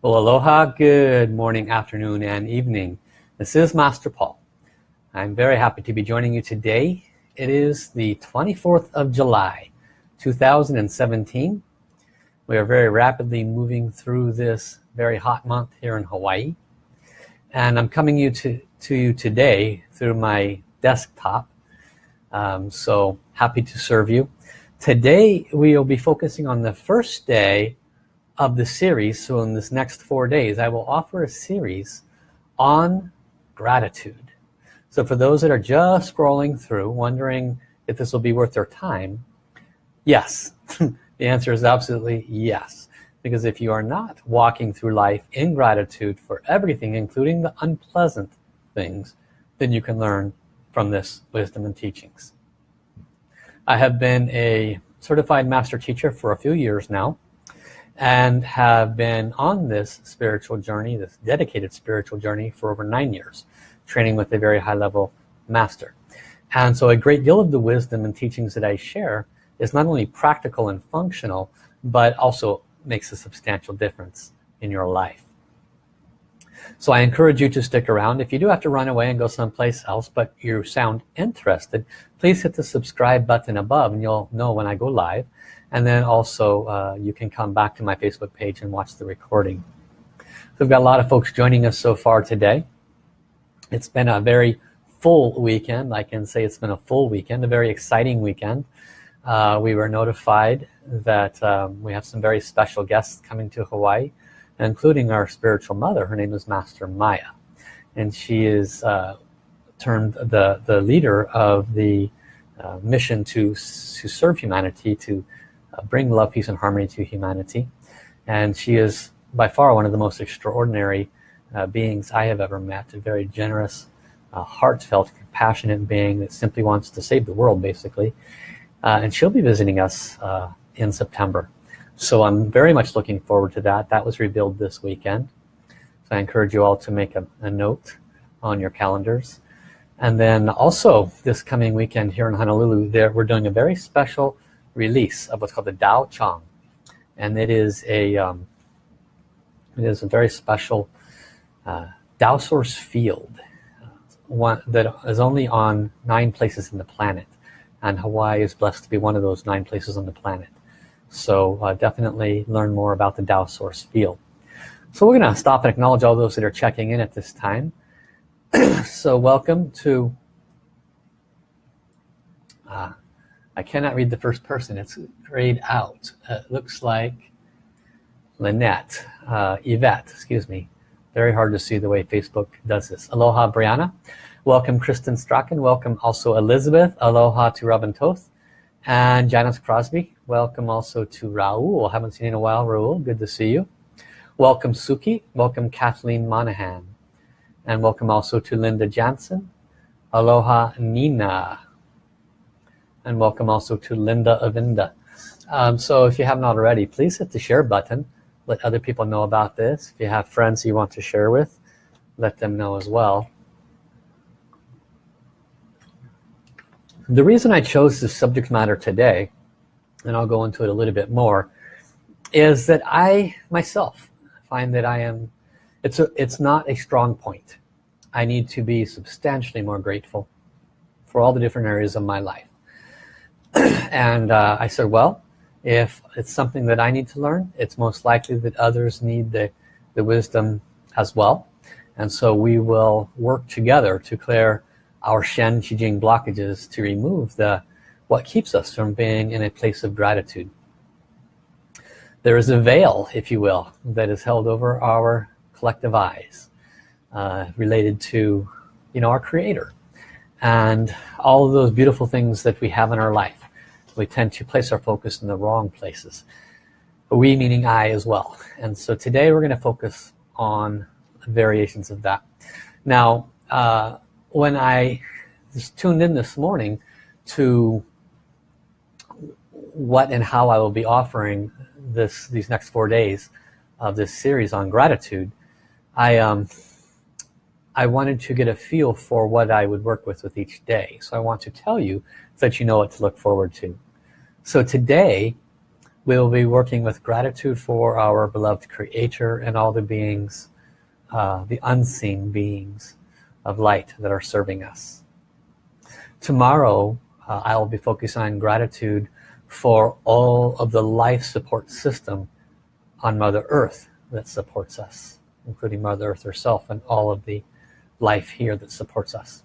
Well, aloha, good morning, afternoon, and evening. This is Master Paul. I'm very happy to be joining you today. It is the 24th of July, 2017. We are very rapidly moving through this very hot month here in Hawaii. And I'm coming you to, to you today through my desktop. Um, so happy to serve you. Today we will be focusing on the first day of the series. So in this next four days I will offer a series on gratitude. So for those that are just scrolling through wondering if this will be worth their time yes. The answer is absolutely yes. Because if you are not walking through life in gratitude for everything including the unpleasant things then you can learn from this wisdom and teachings. I have been a certified master teacher for a few years now and have been on this spiritual journey, this dedicated spiritual journey for over nine years, training with a very high level master. And so a great deal of the wisdom and teachings that I share is not only practical and functional, but also makes a substantial difference in your life. So I encourage you to stick around. If you do have to run away and go someplace else, but you sound interested, please hit the subscribe button above and you'll know when I go live and then also uh, you can come back to my Facebook page and watch the recording. So we've got a lot of folks joining us so far today. It's been a very full weekend. I can say it's been a full weekend a very exciting weekend. Uh, we were notified that um, we have some very special guests coming to Hawaii including our spiritual mother. Her name is Master Maya. And she is uh, termed the the leader of the uh, mission to to serve humanity to bring love peace and harmony to humanity. And she is by far one of the most extraordinary uh, beings I have ever met. A very generous uh, heartfelt compassionate being that simply wants to save the world basically. Uh, and she'll be visiting us uh, in September. So I'm very much looking forward to that. That was revealed this weekend. So I encourage you all to make a, a note on your calendars. And then also this coming weekend here in Honolulu there we're doing a very special release of what's called the Dao Chang. And it is a um, it is a very special uh, Dao source field uh, one that is only on nine places in the planet. And Hawaii is blessed to be one of those nine places on the planet. So uh, definitely learn more about the Dao source field. So we're gonna stop and acknowledge all those that are checking in at this time. So welcome to uh, I cannot read the first person. It's grayed out. It looks like Lynette uh, Yvette excuse me. Very hard to see the way Facebook does this. Aloha Brianna. Welcome Kristen Strachan. Welcome also Elizabeth. Aloha to Robin Toth and Janice Crosby. Welcome also to Raul haven't seen in a while Raul good to see you. Welcome Suki. Welcome Kathleen Monahan. And welcome also to Linda Jansen. Aloha Nina and welcome also to Linda Avinda. Um, so if you haven't already please hit the share button. Let other people know about this. If you have friends you want to share with let them know as well. The reason I chose this subject matter today and I'll go into it a little bit more is that I myself find that I am it's a it's not a strong point. I need to be substantially more grateful for all the different areas of my life and uh, I said well if it's something that I need to learn it's most likely that others need the, the wisdom as well. And so we will work together to clear our Shen Qi Jing blockages to remove the what keeps us from being in a place of gratitude. There is a veil if you will that is held over our collective eyes uh, related to you know our creator and all of those beautiful things that we have in our life we tend to place our focus in the wrong places. We meaning I as well. And so today we're going to focus on variations of that. Now uh, when I just tuned in this morning to what and how I will be offering this these next four days of this series on gratitude I um, I wanted to get a feel for what I would work with with each day. So I want to tell you so that you know what to look forward to so today we'll be working with gratitude for our beloved creator and all the beings uh, the unseen beings of light that are serving us. Tomorrow uh, I'll be focusing on gratitude for all of the life support system on Mother Earth that supports us including Mother Earth herself and all of the life here that supports us.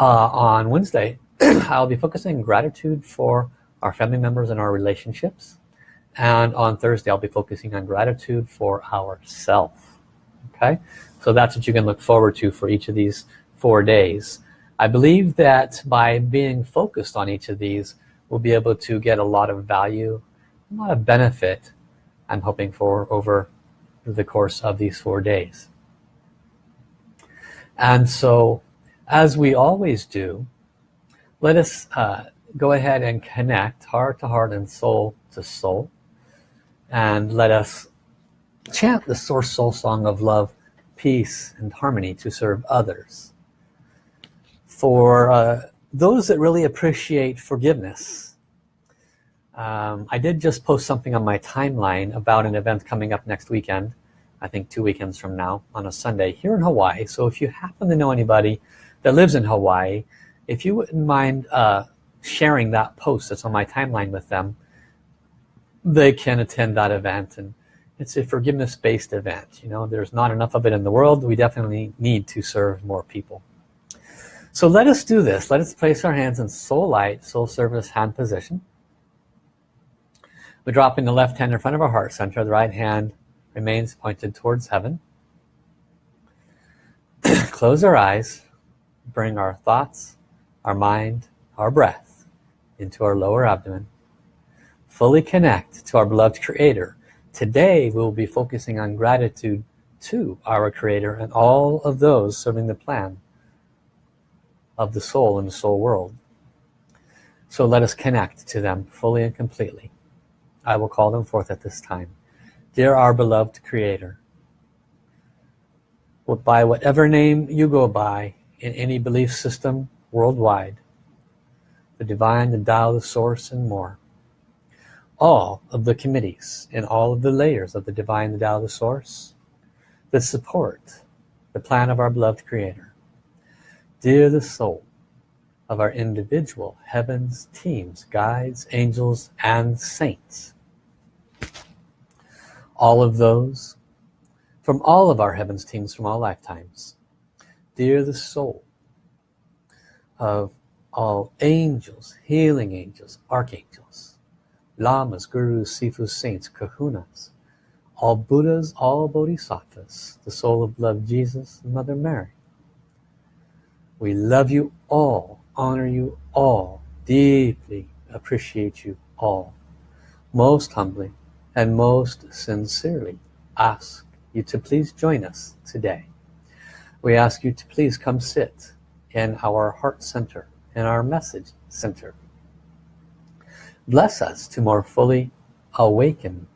Uh, on Wednesday I'll be focusing gratitude for our family members and our relationships. And on Thursday I'll be focusing on gratitude for ourself. Okay? So that's what you can look forward to for each of these four days. I believe that by being focused on each of these we'll be able to get a lot of value a lot of benefit I'm hoping for over the course of these four days. And so as we always do let us uh, go ahead and connect heart to heart and soul to soul. And let us chant the source soul song of love peace and harmony to serve others. For uh, those that really appreciate forgiveness um, I did just post something on my timeline about an event coming up next weekend I think two weekends from now on a Sunday here in Hawaii. So if you happen to know anybody that lives in Hawaii if you wouldn't mind uh, sharing that post that's on my timeline with them they can attend that event and it's a forgiveness based event you know? There's not enough of it in the world. We definitely need to serve more people. So let us do this. Let us place our hands in soul light soul service hand position. We're dropping the left hand in front of our heart. Center the right hand remains pointed towards heaven. Close our eyes. Bring our thoughts our mind our breath into our lower abdomen fully connect to our beloved creator. Today we'll be focusing on gratitude to our creator and all of those serving the plan of the soul in the soul world. So let us connect to them fully and completely. I will call them forth at this time. Dear our beloved creator by whatever name you go by in any belief system worldwide the divine the Tao the source and more. All of the committees and all of the layers of the divine the Tao the source that support the plan of our beloved creator. Dear the soul of our individual heavens teams guides angels and saints. All of those from all of our heavens teams from all lifetimes. Dear the soul of all angels healing angels archangels lamas gurus sifus saints kahunas all buddhas all bodhisattvas the soul of love jesus mother mary. We love you all honor you all deeply appreciate you all. Most humbly and most sincerely ask you to please join us today. We ask you to please come sit in our heart center in our message center. Bless us to more fully awaken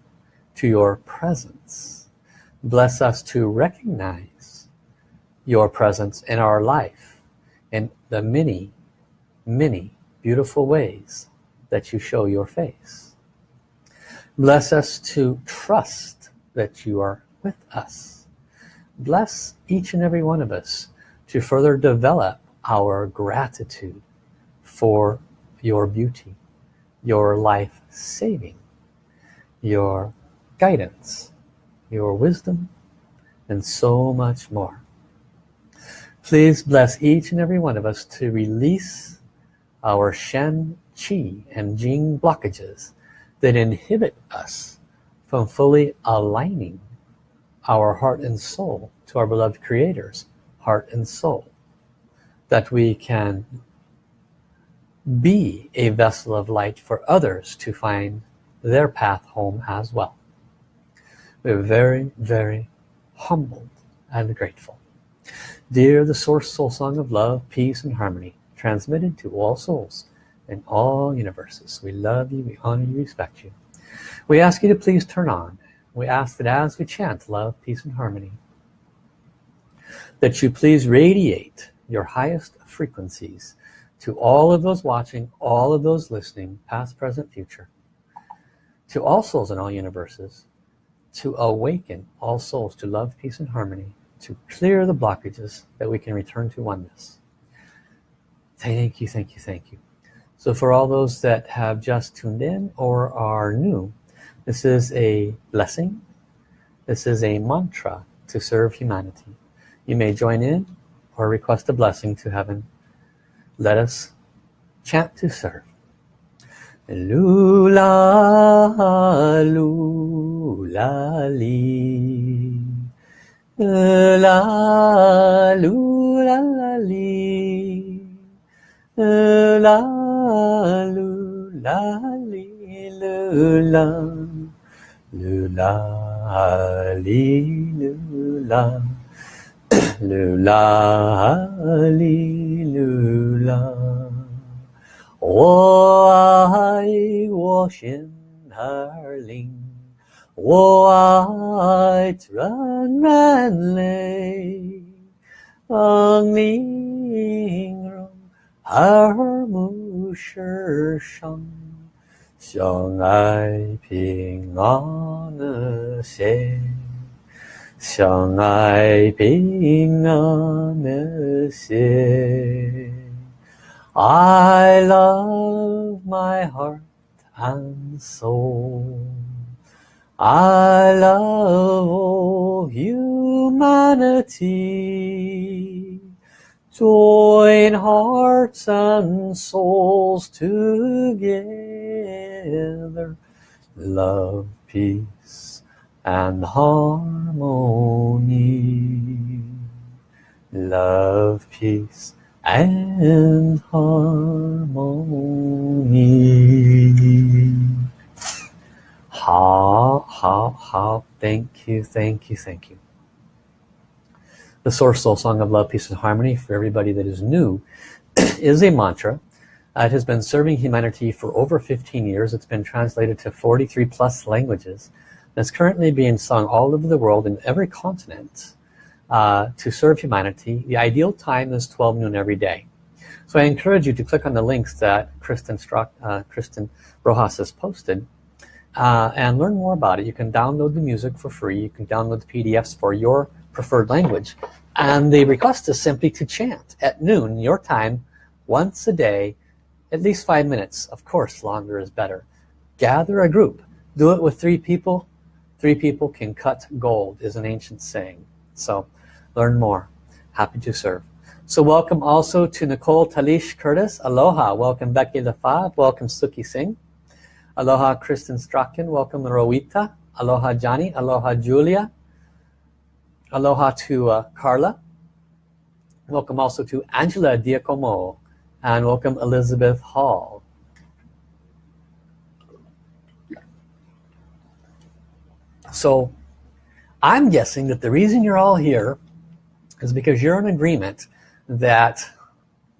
to your presence. Bless us to recognize your presence in our life in the many many beautiful ways that you show your face. Bless us to trust that you are with us. Bless each and every one of us to further develop our gratitude for your beauty your life saving your guidance your wisdom and so much more. Please bless each and every one of us to release our Shen, Qi and Jing blockages that inhibit us from fully aligning our heart and soul to our beloved creators heart and soul that we can be a vessel of light for others to find their path home as well. We're very very humbled and grateful. Dear the source soul song of love peace and harmony transmitted to all souls in all universes. We love you we honor you respect you. We ask you to please turn on. We ask that as we chant love peace and harmony that you please radiate your highest frequencies to all of those watching all of those listening past present future. To all souls in all universes to awaken all souls to love peace and harmony to clear the blockages that we can return to oneness. Thank you thank you thank you. So for all those that have just tuned in or are new this is a blessing. This is a mantra to serve humanity. You may join in or request a blessing to heaven let us chant to serve Lula, lula, li. La, lula, la, li. La, lula, li, lula. Lula, li, lula. Lula, li, lula. 我爱我心儿灵，我爱纯然泪，让玲珑耳目世上，相爱平安的心，相爱平安的心。I love my heart and soul. I love all humanity. Join hearts and souls together. Love, peace and harmony. Love, peace, and harmony. Ha, ha, ha. Thank you, thank you, thank you. The Source Soul Song of Love, Peace, and Harmony for everybody that is new is a mantra. Uh, it has been serving humanity for over 15 years. It's been translated to 43 plus languages it's currently being sung all over the world in every continent uh, to serve humanity. The ideal time is 12 noon every day. So I encourage you to click on the links that Kristen, uh, Kristen Rojas has posted uh, and learn more about it. You can download the music for free. You can download the PDFs for your preferred language. And the request is simply to chant at noon, your time, once a day, at least five minutes. Of course, longer is better. Gather a group. Do it with three people. Three people can cut gold is an ancient saying. So learn more. Happy to serve. So welcome also to Nicole Talish Curtis. Aloha. Welcome Becky LaFave. Welcome Suki Singh. Aloha Kristen Strachan. Welcome Rowita. Aloha Johnny. Aloha Julia. Aloha to uh, Carla. Welcome also to Angela Diacomo. And welcome Elizabeth Hall so I'm guessing that the reason you're all here is because you're in agreement that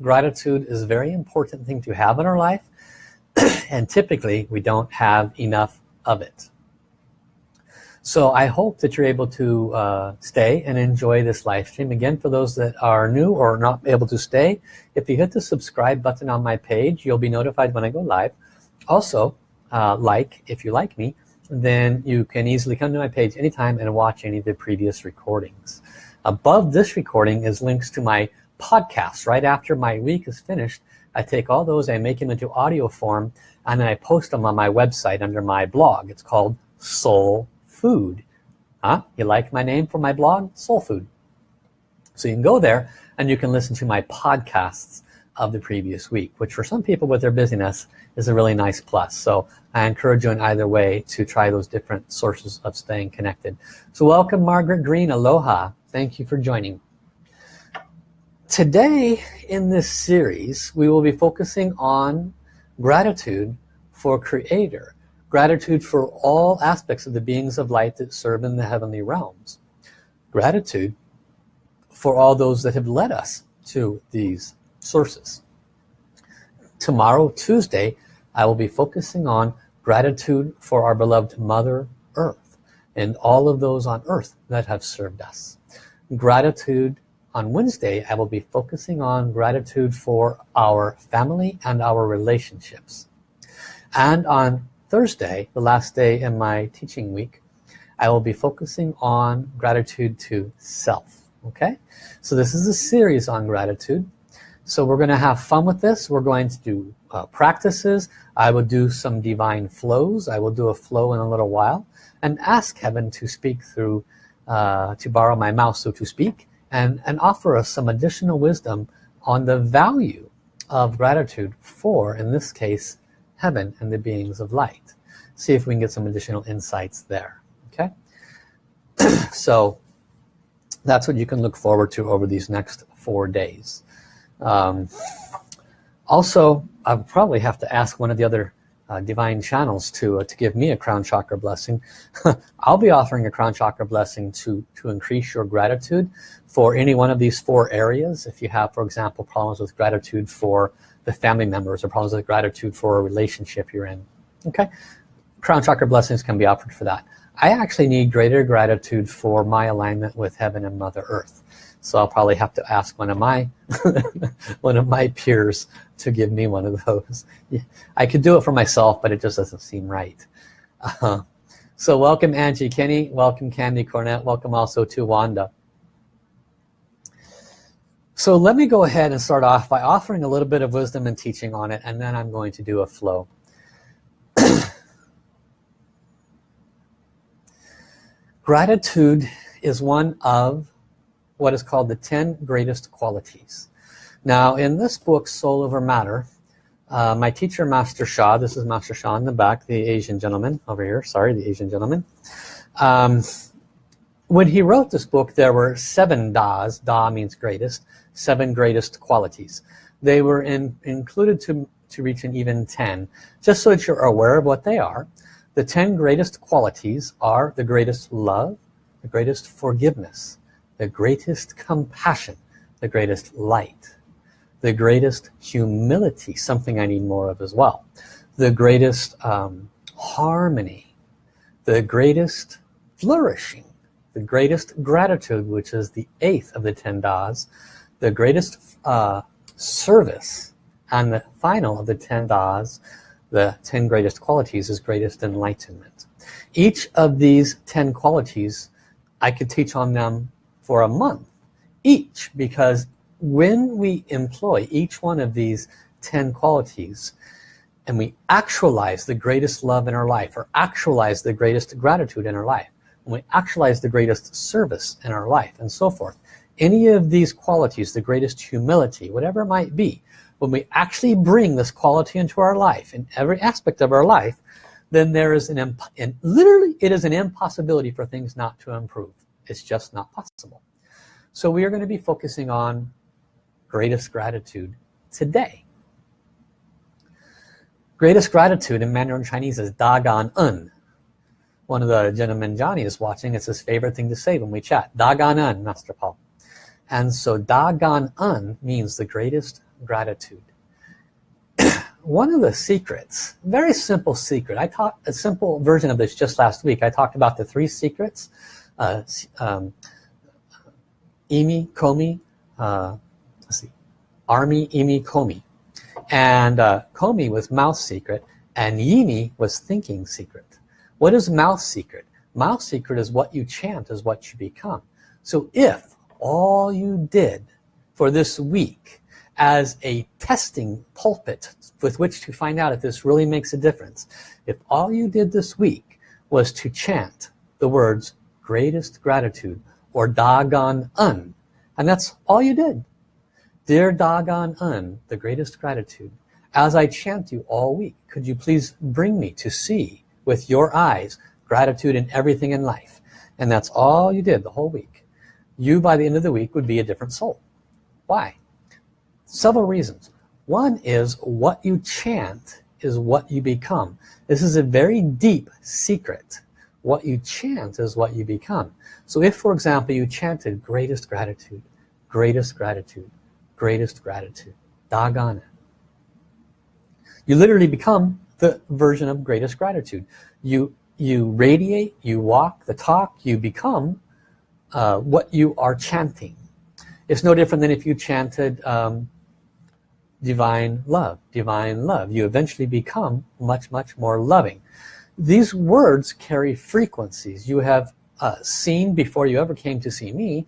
gratitude is a very important thing to have in our life and typically we don't have enough of it. So I hope that you're able to uh, stay and enjoy this live stream. Again for those that are new or not able to stay if you hit the subscribe button on my page you'll be notified when I go live. Also uh, like if you like me then you can easily come to my page anytime and watch any of the previous recordings. Above this recording is links to my podcasts right after my week is finished I take all those I make them into audio form and then I post them on my website under my blog. It's called soul food. Huh? You like my name for my blog? Soul food. So you can go there and you can listen to my podcasts of the previous week which for some people with their busyness is a really nice plus so I encourage you in either way to try those different sources of staying connected so welcome Margaret Green aloha Thank you for joining. Today in this series we will be focusing on gratitude for Creator. Gratitude for all aspects of the beings of light that serve in the heavenly realms. Gratitude for all those that have led us to these sources. Tomorrow, Tuesday, I will be focusing on gratitude for our beloved Mother Earth and all of those on Earth that have served us. Gratitude on Wednesday I will be focusing on gratitude for our family and our relationships. And on Thursday the last day in my teaching week I will be focusing on gratitude to self okay? So this is a series on gratitude so we're gonna have fun with this. We're going to do uh, practices. I will do some divine flows. I will do a flow in a little while and ask heaven to speak through uh, to borrow my mouth so to speak and and offer us some additional wisdom on the value of gratitude for in this case heaven and the beings of light. See if we can get some additional insights there okay? So that's what you can look forward to over these next four days um, also I'll probably have to ask one of the other uh, divine channels to uh, to give me a crown chakra blessing. I'll be offering a crown chakra blessing to to increase your gratitude for any one of these four areas. If you have for example problems with gratitude for the family members or problems with gratitude for a relationship you're in. Okay? Crown chakra blessings can be offered for that. I actually need greater gratitude for my alignment with heaven and mother earth so I'll probably have to ask one of my one of my peers to give me one of those. I could do it for myself but it just doesn't seem right. Uh so welcome Angie Kenny welcome Candy Cornett. Welcome also to Wanda. So let me go ahead and start off by offering a little bit of wisdom and teaching on it and then I'm going to do a flow. Gratitude is one of what is called the 10 greatest qualities. Now in this book, Soul Over Matter, uh, my teacher, Master Sha, this is Master Sha in the back, the Asian gentleman over here, sorry, the Asian gentleman. Um, when he wrote this book, there were seven Das, Da means greatest, seven greatest qualities. They were in, included to, to reach an even 10, just so that you're aware of what they are. The 10 greatest qualities are the greatest love, the greatest forgiveness, the greatest compassion, the greatest light, the greatest humility, something I need more of as well, the greatest um, harmony, the greatest flourishing, the greatest gratitude, which is the eighth of the ten das, the greatest uh, service, and the final of the ten das, the ten greatest qualities is greatest enlightenment. Each of these ten qualities, I could teach on them for a month each because when we employ each one of these 10 qualities and we actualize the greatest love in our life or actualize the greatest gratitude in our life when we actualize the greatest service in our life and so forth any of these qualities the greatest humility whatever it might be when we actually bring this quality into our life in every aspect of our life then there is an, and literally it is an impossibility for things not to improve it's just not possible. So we are going to be focusing on greatest gratitude today. Greatest gratitude in Mandarin Chinese is Da Gan En. One of the gentlemen Johnny is watching. It's his favorite thing to say when we chat. Da Gan En, Master Paul. And so Da Gan En means the greatest gratitude. One of the secrets, very simple secret. I taught a simple version of this just last week. I talked about the three secrets uh, um, Imi, Komi, uh, let's see, Army, Imi, Komi. And uh, Komi was mouth secret and Yimi was thinking secret. What is mouth secret? Mouth secret is what you chant is what you become. So if all you did for this week as a testing pulpit with which to find out if this really makes a difference, if all you did this week was to chant the words greatest gratitude or Da Gan En. And that's all you did. Dear Da Gan En, the greatest gratitude, as I chant you all week, could you please bring me to see with your eyes gratitude in everything in life. And that's all you did the whole week. You, by the end of the week, would be a different soul. Why? Several reasons. One is what you chant is what you become. This is a very deep secret what you chant is what you become. So if for example you chanted greatest gratitude greatest gratitude greatest gratitude Da Gan En you literally become the version of greatest gratitude. You you radiate you walk the talk you become uh, what you are chanting. It's no different than if you chanted um, divine love divine love. You eventually become much much more loving these words carry frequencies. You have uh, seen before you ever came to see me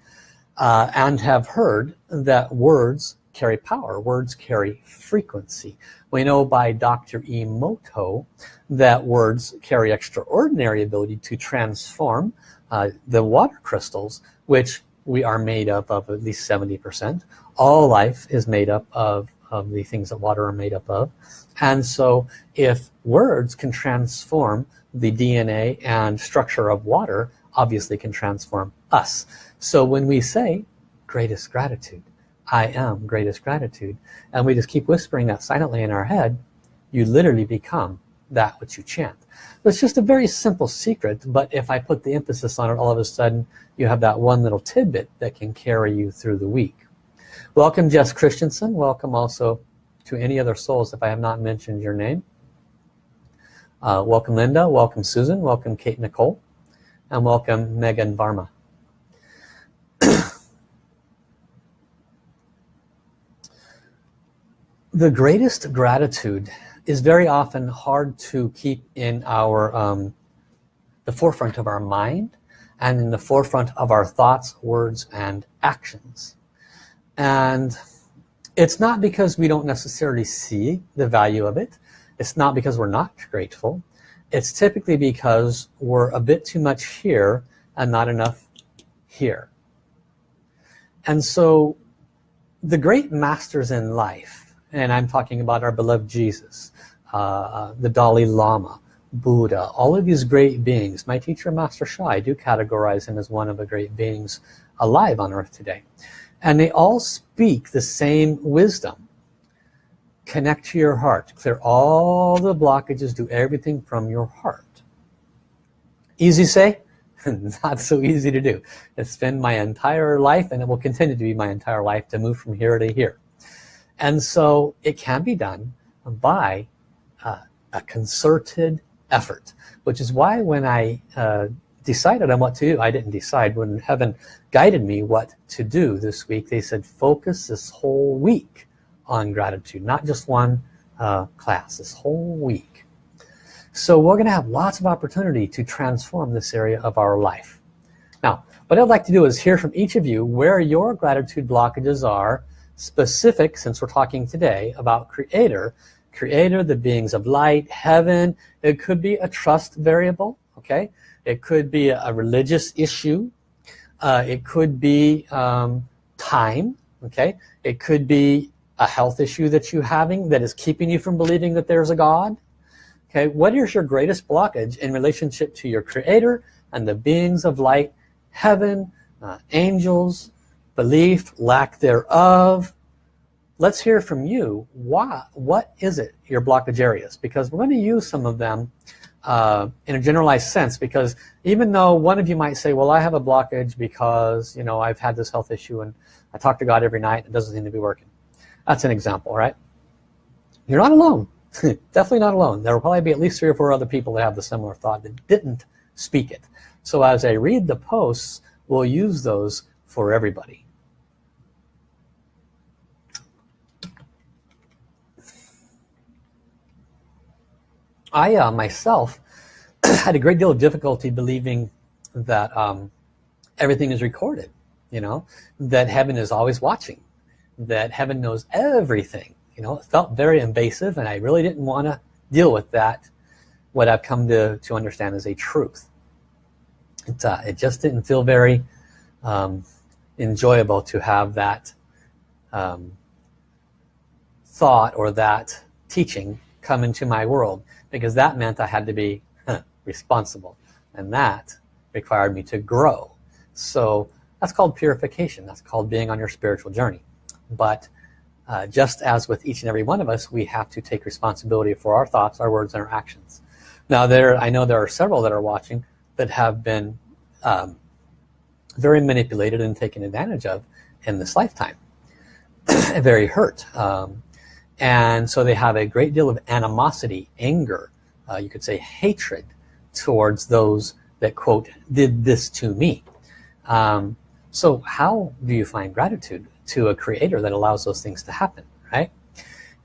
uh, and have heard that words carry power. Words carry frequency. We know by Dr. Emoto that words carry extraordinary ability to transform uh, the water crystals which we are made up of at least 70% all life is made up of, of the things that water are made up of. And so if words can transform the DNA and structure of water obviously can transform us. So when we say greatest gratitude I am greatest gratitude and we just keep whispering that silently in our head you literally become that which you chant. It's just a very simple secret but if I put the emphasis on it all of a sudden you have that one little tidbit that can carry you through the week welcome Jess Christensen. Welcome also to any other souls if I have not mentioned your name. Uh, welcome Linda. Welcome Susan. Welcome Kate Nicole. And welcome Megan Varma. The greatest gratitude is very often hard to keep in our um, the forefront of our mind and in the forefront of our thoughts words and actions and it's not because we don't necessarily see the value of it. It's not because we're not grateful. It's typically because we're a bit too much here and not enough here. And so the great masters in life and I'm talking about our beloved Jesus uh, the Dalai Lama Buddha all of these great beings. My teacher Master Sha I do categorize him as one of the great beings alive on earth today and they all speak the same wisdom. Connect to your heart. Clear all the blockages. Do everything from your heart. Easy say? Not so easy to do. It's been my entire life and it will continue to be my entire life to move from here to here. And so it can be done by uh, a concerted effort which is why when I uh, decided on what to do. I didn't decide when heaven guided me what to do this week. They said focus this whole week on gratitude not just one uh, class this whole week. So we're gonna have lots of opportunity to transform this area of our life. Now what I'd like to do is hear from each of you where your gratitude blockages are specific since we're talking today about creator. Creator the beings of light heaven. It could be a trust variable okay it could be a religious issue uh, it could be um, time okay it could be a health issue that you're having that is keeping you from believing that there's a God okay what is your greatest blockage in relationship to your creator and the beings of light heaven uh, angels belief, lack thereof. Let's hear from you. Why, what is it, your blockage areas? Because we're going to use some of them uh, in a generalized sense because even though one of you might say, well, I have a blockage because, you know, I've had this health issue and I talk to God every night it doesn't seem to be working. That's an example, right? You're not alone. Definitely not alone. There will probably be at least three or four other people that have the similar thought that didn't speak it. So as I read the posts, we'll use those for everybody. I uh, myself had a great deal of difficulty believing that um, everything is recorded you know that heaven is always watching that heaven knows everything you know it felt very invasive and I really didn't want to deal with that. What I've come to, to understand as a truth. It, uh, it just didn't feel very um, enjoyable to have that um, thought or that teaching come into my world because that meant I had to be responsible. And that required me to grow. So that's called purification. That's called being on your spiritual journey. But uh, just as with each and every one of us we have to take responsibility for our thoughts our words and our actions. Now there I know there are several that are watching that have been um, very manipulated and taken advantage of in this lifetime. Very hurt. Um, and so they have a great deal of animosity anger uh, you could say hatred towards those that quote did this to me. Um, so how do you find gratitude to a creator that allows those things to happen right?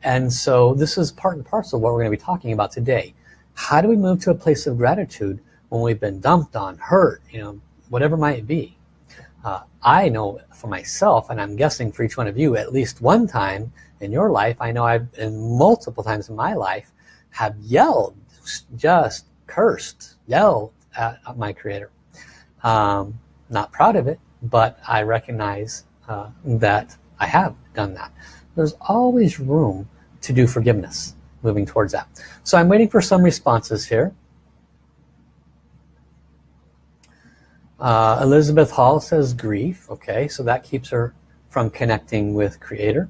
And so this is part and parcel of what we're going to be talking about today. How do we move to a place of gratitude when we've been dumped on hurt you know whatever might be? Uh, I know for myself and I'm guessing for each one of you at least one time in your life I know I've in multiple times in my life have yelled just cursed yelled at my creator. Um, not proud of it but I recognize uh, that I have done that. There's always room to do forgiveness moving towards that. So I'm waiting for some responses here. Uh, Elizabeth Hall says grief. Okay so that keeps her from connecting with creator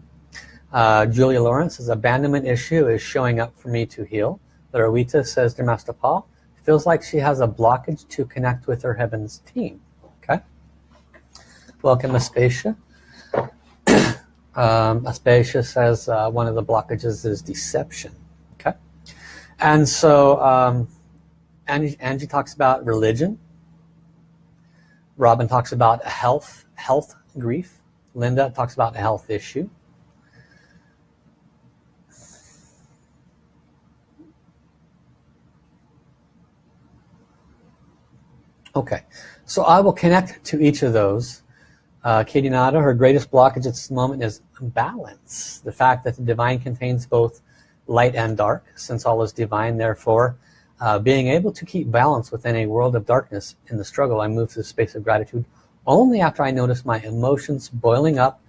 uh, Julia Lawrence says abandonment issue is showing up for me to heal. Larawita says dear Master Paul feels like she has a blockage to connect with her heavens team. Okay. Welcome Aspasia um, Aspasia says uh, one of the blockages is deception. Okay. And so um, Angie, Angie talks about religion. Robin talks about health health grief. Linda talks about a health issue okay so I will connect to each of those uh, Katie Nada, her greatest blockage at this moment is balance. The fact that the divine contains both light and dark, since all is divine, therefore, uh, being able to keep balance within a world of darkness in the struggle, I move to the space of gratitude only after I notice my emotions boiling up,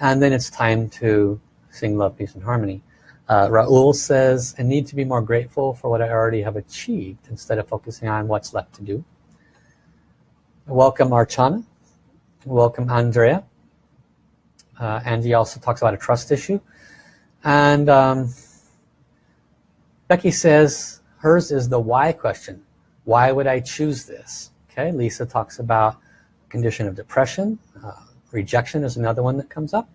and then it's time to sing love, peace, and harmony. Uh, Raul says, I need to be more grateful for what I already have achieved instead of focusing on what's left to do. Welcome Archana. Welcome Andrea. Uh, Angie also talks about a trust issue. And um, Becky says hers is the why question. Why would I choose this? Okay, Lisa talks about condition of depression. Uh, rejection is another one that comes up.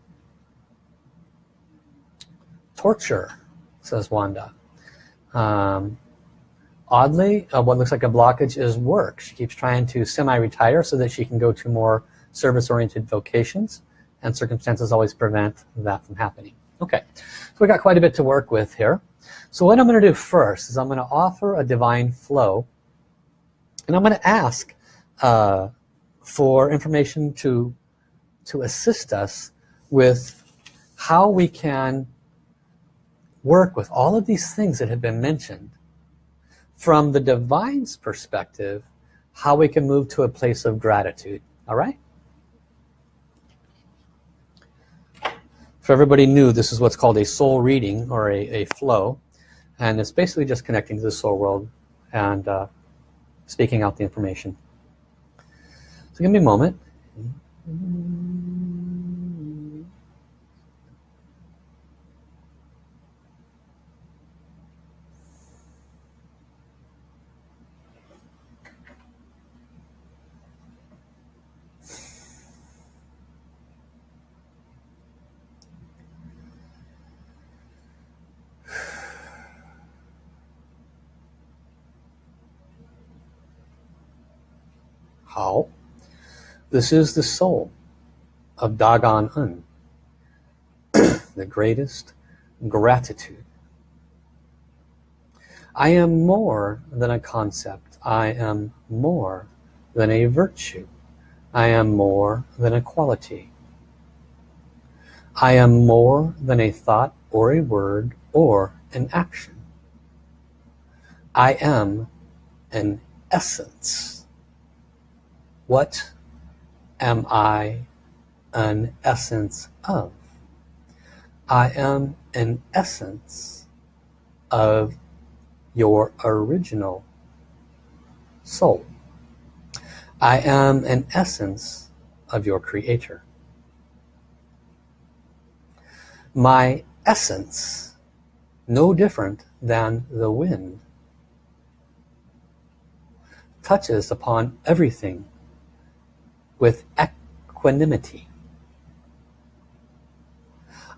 Torture, says Wanda. Um, oddly, uh, what looks like a blockage is work. She keeps trying to semi-retire so that she can go to more service-oriented vocations and circumstances always prevent that from happening. Okay, so we got quite a bit to work with here. So what I'm going to do first is I'm going to offer a divine flow and I'm going to ask uh, for information to to assist us with how we can work with all of these things that have been mentioned from the divine's perspective how we can move to a place of gratitude all right If everybody knew this is what's called a soul reading or a, a flow and it's basically just connecting to the soul world and uh, speaking out the information. So give me a moment. How? This is the soul of Da Gan En, the greatest gratitude. I am more than a concept. I am more than a virtue. I am more than a quality. I am more than a thought or a word or an action. I am an essence. What am I an essence of? I am an essence of your original soul. I am an essence of your creator. My essence, no different than the wind, touches upon everything with equanimity.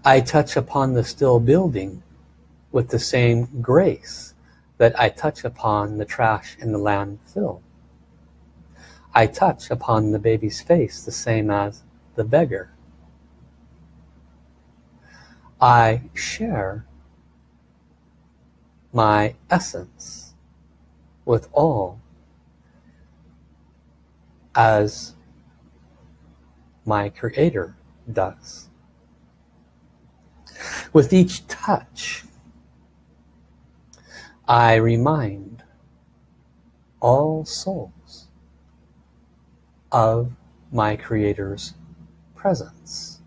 I touch upon the still building with the same grace that I touch upon the trash in the landfill. I touch upon the baby's face the same as the beggar. I share my essence with all as my creator does. With each touch, I remind all souls of my creator's presence.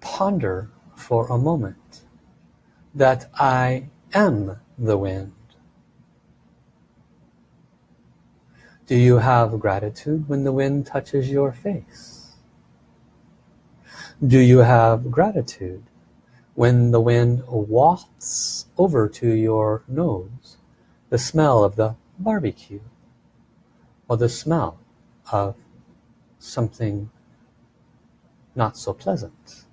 Ponder for a moment that I am the wind. Do you have gratitude when the wind touches your face? Do you have gratitude when the wind wafts over to your nose the smell of the barbecue or the smell of something not so pleasant?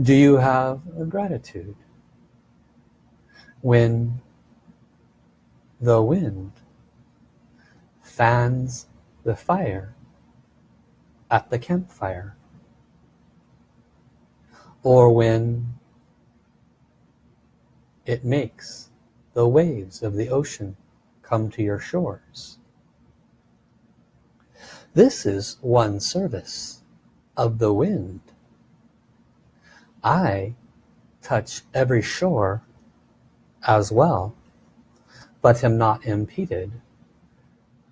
Do you have gratitude when the wind fans the fire at the campfire or when it makes the waves of the ocean come to your shores. This is one service of the wind. I touch every shore as well, but am not impeded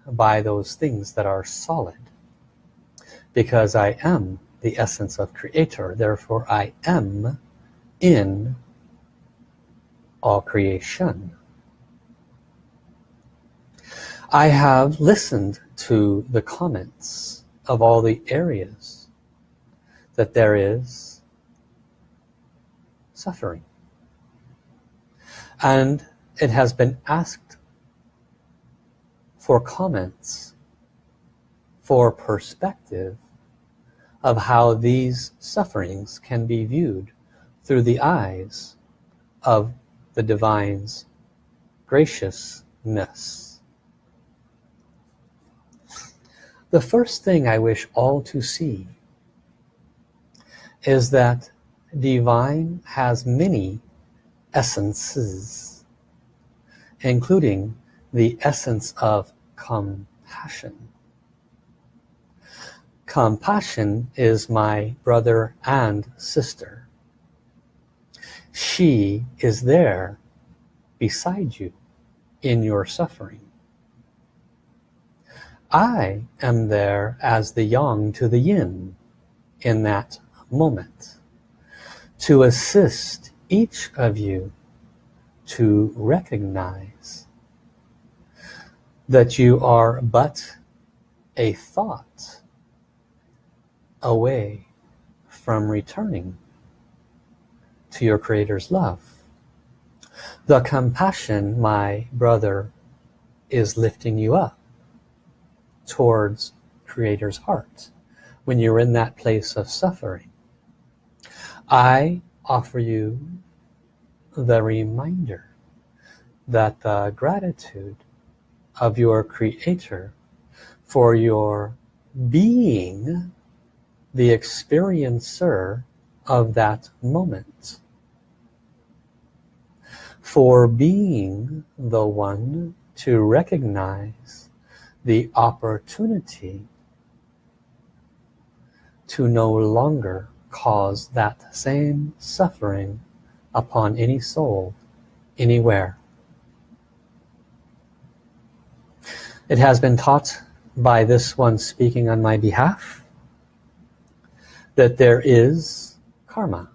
by those things that are solid. Because I am the essence of creator, therefore I am in all creation. I have listened to the comments of all the areas that there is suffering. And it has been asked for comments, for perspective of how these sufferings can be viewed through the eyes of the Divine's graciousness. The first thing I wish all to see is that Divine has many essences, including the essence of compassion. Compassion is my brother and sister. She is there beside you in your suffering. I am there as the yang to the yin in that moment to assist each of you to recognize that you are but a thought away from returning to your Creator's love. The compassion, my brother, is lifting you up towards Creator's heart when you're in that place of suffering. I offer you the reminder that the gratitude of your Creator for your being the experiencer of that moment for being the one to recognize the opportunity to no longer cause that same suffering upon any soul anywhere. It has been taught by this one speaking on my behalf that there is karma.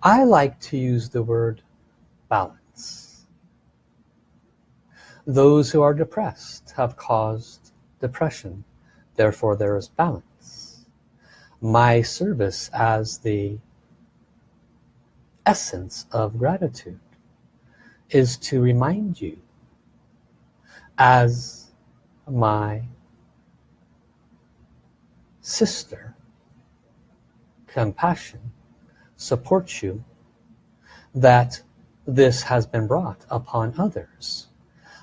I like to use the word balance. Those who are depressed have caused depression, therefore there is balance. My service as the essence of gratitude is to remind you as my sister compassion supports you that this has been brought upon others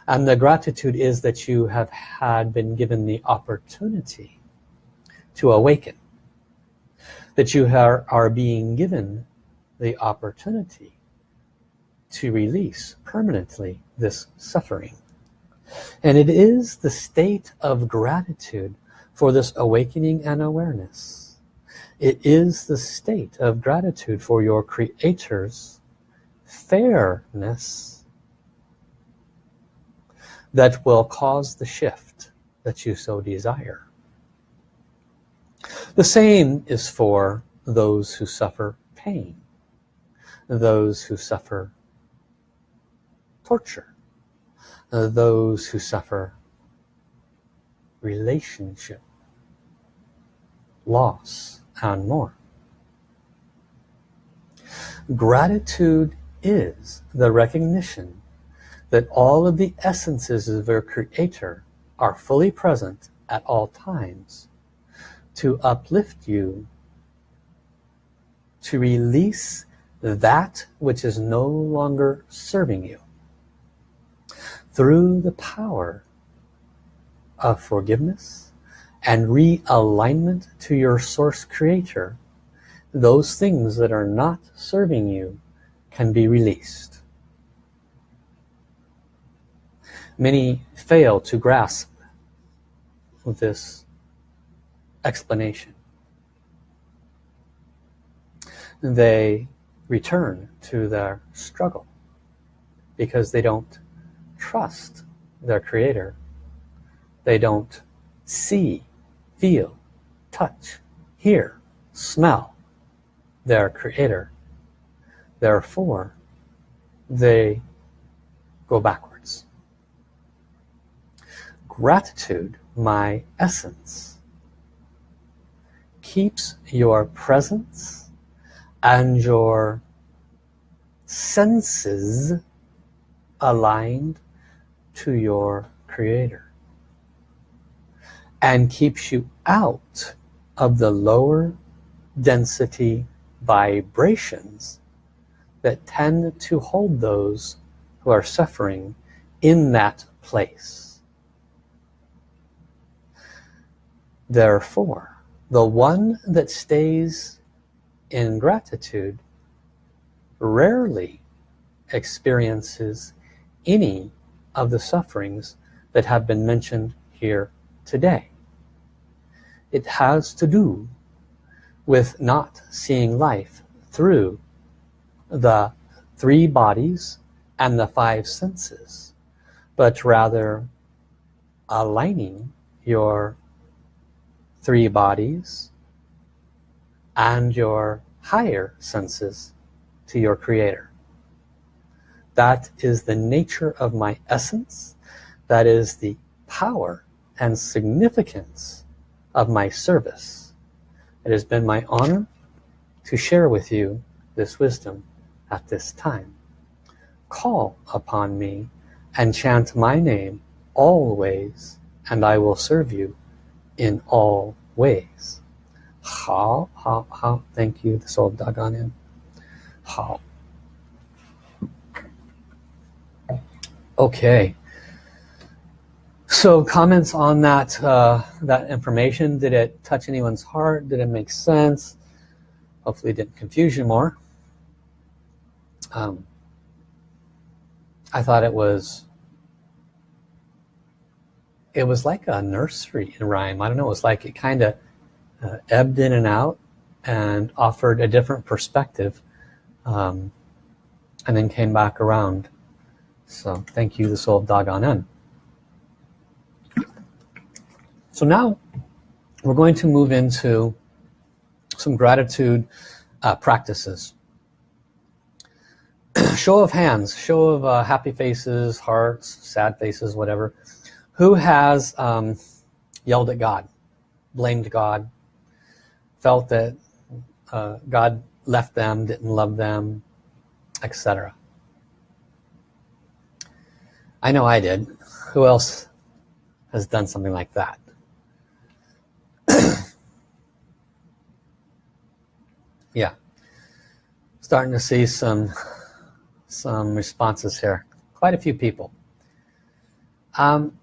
and the gratitude is that you have had been given the opportunity to awaken that you are, are being given the opportunity to release permanently this suffering. And it is the state of gratitude for this awakening and awareness. It is the state of gratitude for your Creator's fairness that will cause the shift that you so desire. The same is for those who suffer pain, those who suffer torture, Uh, those who suffer relationship, loss, and more. Gratitude is the recognition that all of the essences of their creator are fully present at all times to uplift you to release that which is no longer serving you through the power of forgiveness and realignment to your source creator those things that are not serving you can be released. Many fail to grasp this explanation. They return to their struggle because they don't trust their creator. They don't see feel touch hear smell their creator. Therefore they go backwards. Gratitude my essence keeps your presence and your senses aligned to your creator and keeps you out of the lower density vibrations that tend to hold those who are suffering in that place. Therefore, the one that stays in gratitude rarely experiences any of the sufferings that have been mentioned here today. It has to do with not seeing life through the three bodies and the five senses, but rather aligning your three bodies and your higher senses to your creator that is the nature of my essence. That is the power and significance of my service. It has been my honor to share with you this wisdom at this time. Call upon me and chant my name always and I will serve you in all ways. How, how, how, thank you, the soul of on in. How. Okay. So comments on that uh, that information. Did it touch anyone's heart? Did it make sense? Hopefully it didn't confuse you more. Um, I thought it was it was like a nursery rhyme. I don't know. It was like it kind of uh, ebbed in and out and offered a different perspective um, and then came back around. So thank you, the soul of Dagon So now we're going to move into some gratitude uh, practices. show of hands, show of uh, happy faces, hearts, sad faces, whatever. Who has um, yelled at God, blamed God, felt that uh, God left them, didn't love them, etc. I know I did. Who else has done something like that? yeah. Starting to see some some responses here. Quite a few people. Um,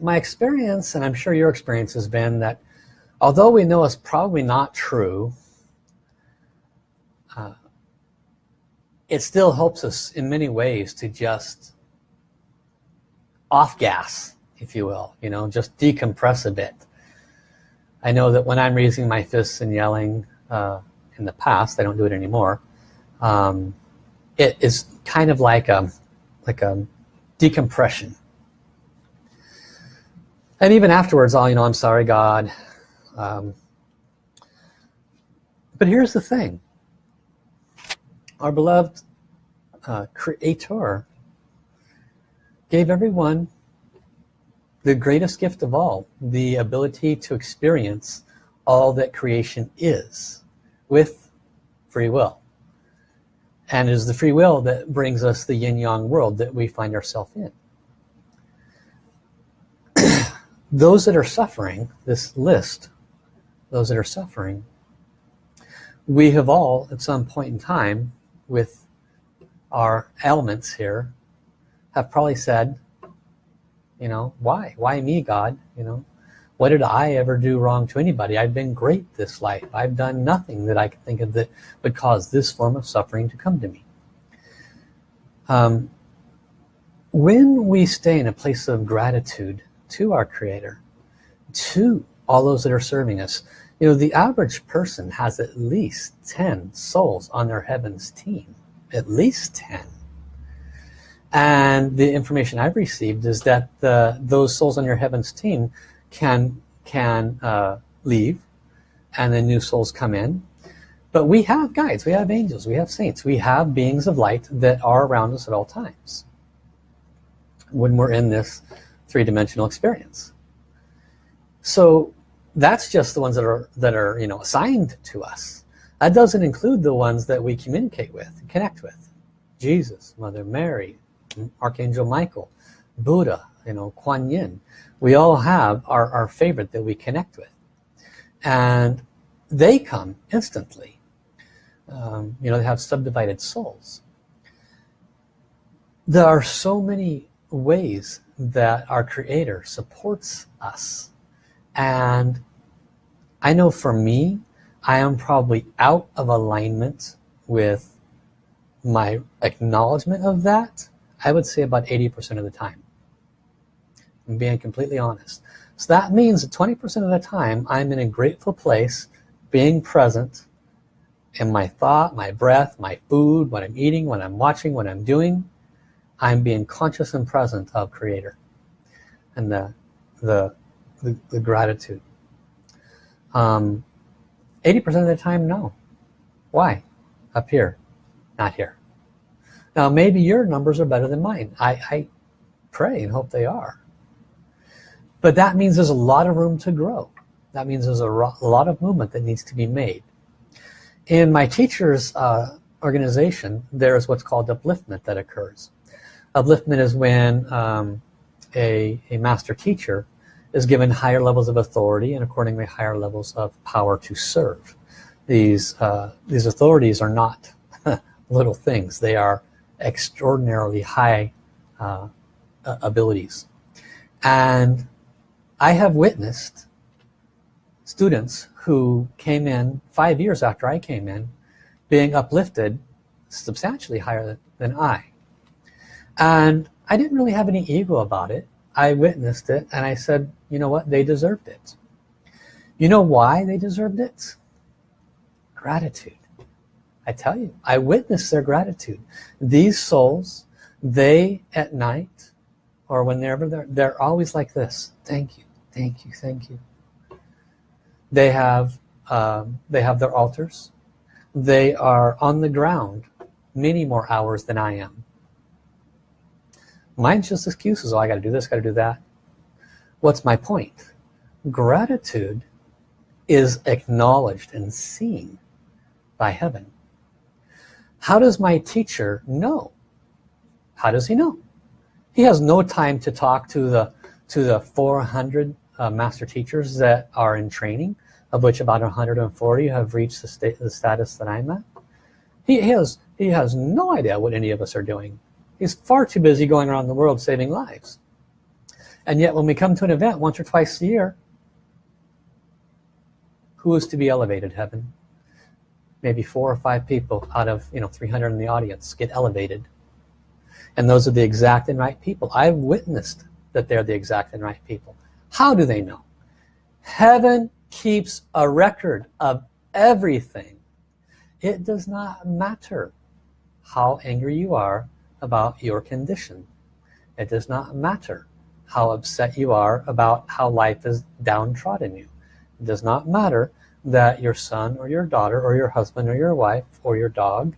my experience, and I'm sure your experience has been that although we know it's probably not true it still helps us in many ways to just off gas if you will you know just decompress a bit. I know that when I'm raising my fists and yelling uh, in the past I don't do it anymore um, it is kind of like a like a decompression. And even afterwards I'll you know I'm sorry God um, but here's the thing our beloved uh, creator gave everyone the greatest gift of all the ability to experience all that creation is with free will. And it is the free will that brings us the yin-yang world that we find ourselves in. Those that are suffering this list those that are suffering we have all at some point in time with our elements here have probably said you know why? Why me God? You know what did I ever do wrong to anybody? I've been great this life. I've done nothing that I can think of that would cause this form of suffering to come to me. Um, when we stay in a place of gratitude to our creator to all those that are serving us you know the average person has at least 10 souls on their heavens team. At least 10 and the information I've received is that the, those souls on your heavens team can can uh, leave and then new souls come in. But we have guides we have angels we have saints we have beings of light that are around us at all times. When we're in this three-dimensional experience. So that's just the ones that are that are you know assigned to us. That doesn't include the ones that we communicate with connect with. Jesus Mother Mary Archangel Michael Buddha you know Kuan Yin. We all have our, our favorite that we connect with. And they come instantly. Um, you know they have subdivided souls. There are so many ways that our creator supports us and I know for me I am probably out of alignment with my acknowledgement of that I would say about 80% of the time. I'm being completely honest. So that means that 20% of the time I'm in a grateful place being present in my thought my breath my food what I'm eating what I'm watching what I'm doing. I'm being conscious and present of creator. And the the the, the gratitude. 80% um, of the time, no. Why? Up here, not here. Now maybe your numbers are better than mine. I, I pray and hope they are. But that means there's a lot of room to grow. That means there's a, a lot of movement that needs to be made. In my teacher's uh, organization, there's what's called upliftment that occurs. Upliftment is when um, a, a master teacher is given higher levels of authority and accordingly higher levels of power to serve. These, uh, these authorities are not little things. They are extraordinarily high uh, abilities. And I have witnessed students who came in five years after I came in being uplifted substantially higher than I. And I didn't really have any ego about it. I witnessed it and I said, you know what, they deserved it. You know why they deserved it? Gratitude. I tell you, I witnessed their gratitude. These souls, they at night, or whenever they're, they're always like this. Thank you, thank you, thank you. They have, um, they have their altars. They are on the ground many more hours than I am. Mine's just excuses. Oh, I got to do this, got to do that. What's my point? Gratitude is acknowledged and seen by heaven. How does my teacher know? How does he know? He has no time to talk to the to the 400 uh, master teachers that are in training, of which about 140 have reached the, state, the status that I'm at. He has he has no idea what any of us are doing. He's far too busy going around the world saving lives. And yet when we come to an event once or twice a year, Who is to be elevated, heaven? Maybe four or five people out of you know 300 in the audience get elevated. And those are the exact and right people. I've witnessed that they're the exact and right people. How do they know? Heaven keeps a record of everything. It does not matter how angry you are about your condition. It does not matter how upset you are about how life is downtrodden you. It does not matter that your son or your daughter or your husband or your wife or your dog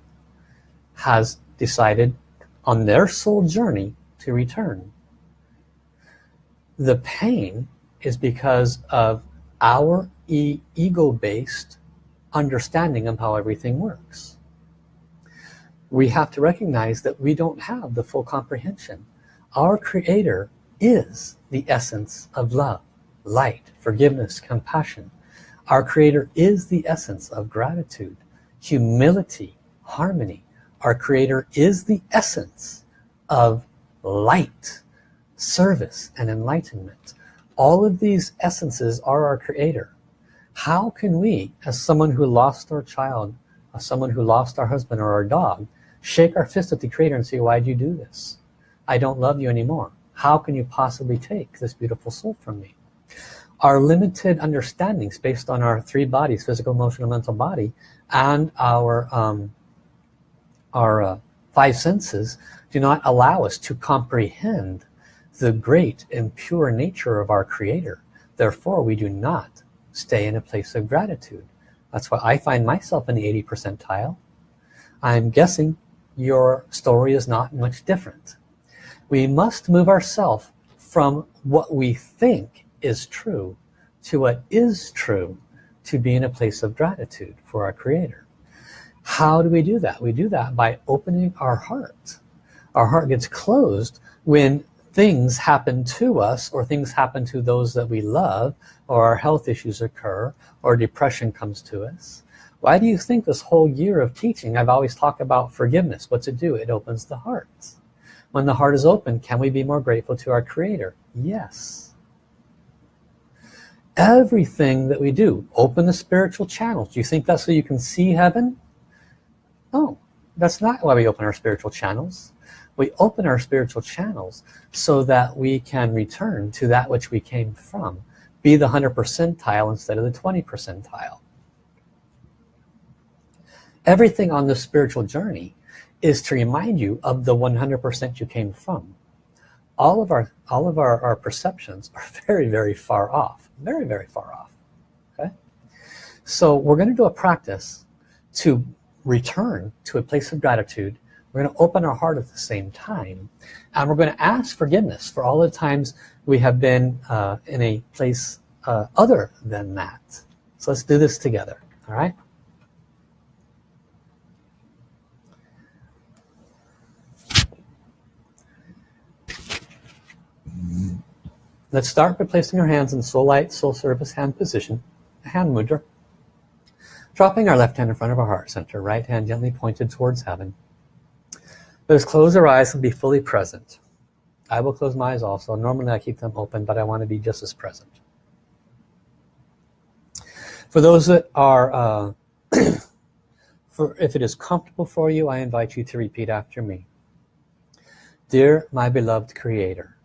has decided on their soul journey to return. The pain is because of our e ego-based understanding of how everything works. We have to recognize that we don't have the full comprehension. Our Creator is the essence of love, light, forgiveness, compassion. Our Creator is the essence of gratitude, humility, harmony. Our Creator is the essence of light, service, and enlightenment. All of these essences are our Creator. How can we, as someone who lost our child, as someone who lost our husband or our dog, shake our fist at the Creator and say, why did you do this? I don't love you anymore. How can you possibly take this beautiful soul from me? Our limited understandings based on our three bodies, physical, emotional, mental body, and our, um, our uh, five senses do not allow us to comprehend the great and pure nature of our Creator. Therefore, we do not stay in a place of gratitude. That's why I find myself in the 80 percentile. I'm guessing your story is not much different. We must move ourselves from what we think is true to what is true to be in a place of gratitude for our Creator. How do we do that? We do that by opening our heart. Our heart gets closed when things happen to us or things happen to those that we love or our health issues occur or depression comes to us why do you think this whole year of teaching I've always talked about forgiveness what's it do it opens the heart when the heart is open can we be more grateful to our creator? Yes. Everything that we do open the spiritual channels. Do you think that's so you can see heaven? No that's not why we open our spiritual channels. We open our spiritual channels so that we can return to that which we came from. Be the 100 percentile instead of the 20 percentile. Everything on the spiritual journey is to remind you of the 100% you came from all of our all of our, our perceptions are very very far off very very far off okay so we're going to do a practice to return to a place of gratitude we're going to open our heart at the same time. And we're going to ask forgiveness for all the times we have been uh, in a place uh, other than that. So let's do this together. All right? Let's start by placing our hands in soul light, soul service hand position, a hand mudra. Dropping our left hand in front of our heart center, right hand gently pointed towards heaven. Let us close our eyes and be fully present. I will close my eyes also. Normally I keep them open, but I want to be just as present. For those that are, uh, for if it is comfortable for you, I invite you to repeat after me. Dear my beloved Creator,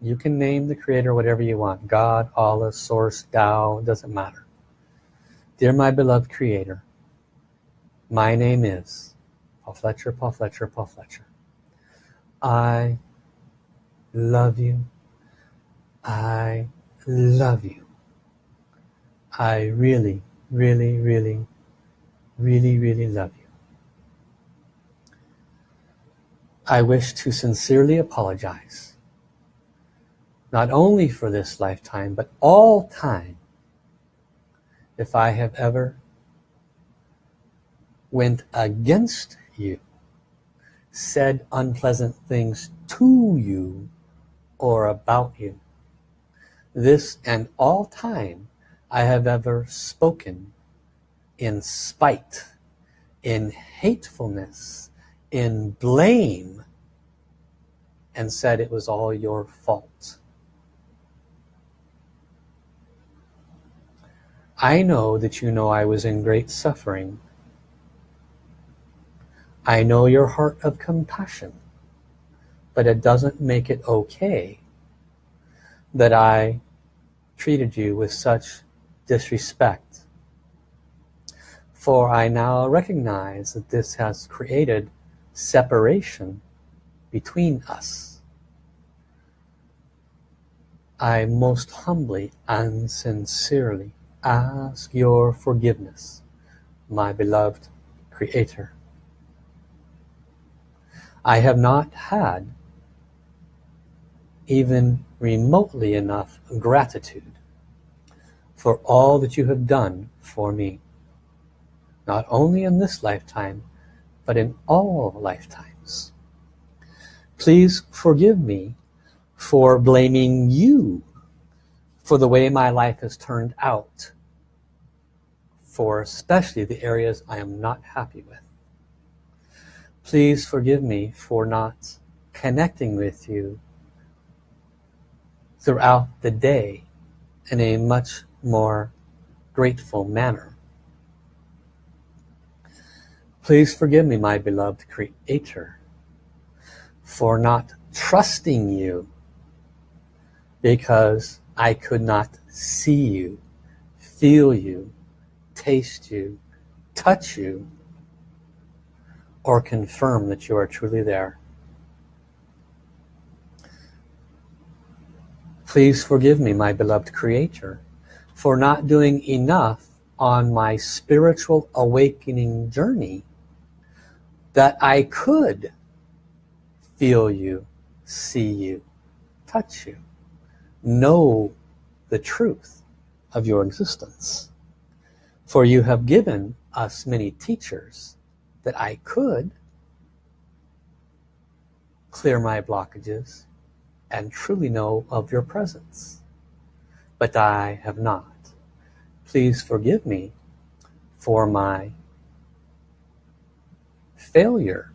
you can name the Creator whatever you want. God, Allah, Source, Tao, doesn't matter. Dear my beloved Creator, my name is Paul Fletcher, Paul Fletcher, Paul Fletcher. I love you. I love you. I really, really, really, really, really love you. I wish to sincerely apologize, not only for this lifetime, but all time, if I have ever went against you, said unpleasant things to you or about you. This and all time I have ever spoken in spite, in hatefulness, in blame, and said it was all your fault. I know that you know I was in great suffering. I know your heart of compassion, but it doesn't make it okay that I treated you with such disrespect. For I now recognize that this has created separation between us. I most humbly and sincerely ask your forgiveness, my beloved Creator. I have not had even remotely enough gratitude for all that you have done for me. Not only in this lifetime, but in all lifetimes. Please forgive me for blaming you for the way my life has turned out. For especially the areas I am not happy with. Please forgive me for not connecting with you throughout the day in a much more grateful manner. Please forgive me, my beloved Creator, for not trusting you because I could not see you, feel you, taste you, touch you, or confirm that you are truly there. Please forgive me, my beloved Creator, for not doing enough on my spiritual awakening journey that I could feel you, see you, touch you, know the truth of your existence. For you have given us many teachers that I could clear my blockages and truly know of your presence. But I have not. Please forgive me for my failure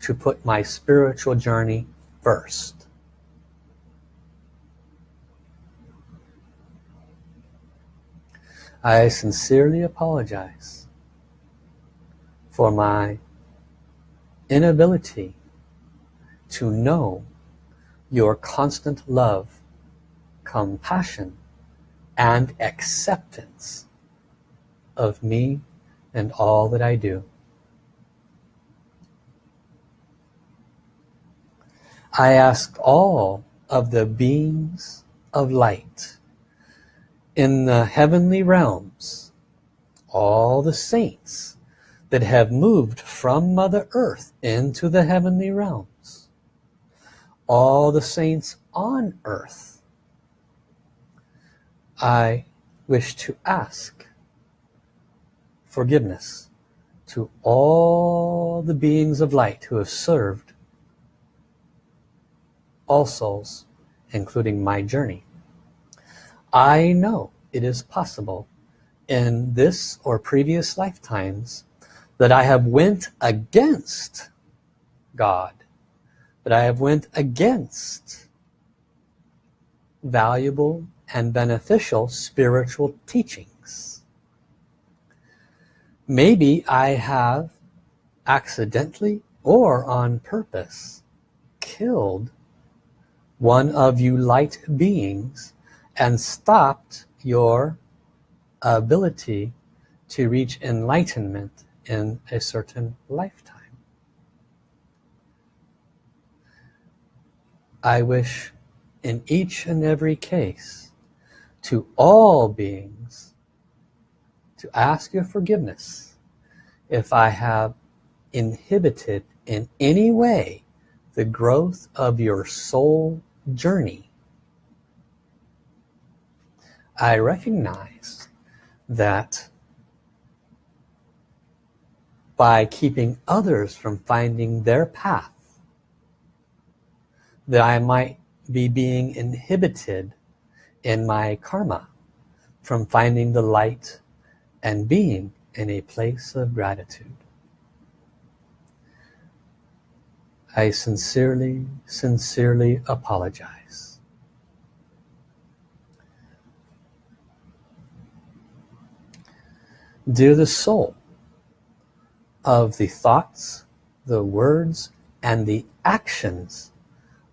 to put my spiritual journey first. I sincerely apologize for my inability to know your constant love, compassion, and acceptance of me and all that I do. I ask all of the beings of light in the heavenly realms, all the saints that have moved from Mother Earth into the heavenly realms, all the saints on earth, I wish to ask forgiveness to all the beings of light who have served all souls, including my journey. I know it is possible in this or previous lifetimes that I have went against God, that I have went against valuable and beneficial spiritual teachings. Maybe I have accidentally or on purpose killed one of you light beings and stopped your ability to reach enlightenment in a certain lifetime. I wish in each and every case to all beings to ask your forgiveness if I have inhibited in any way the growth of your soul journey. I recognize that by keeping others from finding their path, that I might be being inhibited in my karma from finding the light and being in a place of gratitude. I sincerely, sincerely apologize. Dear the soul of the thoughts, the words, and the actions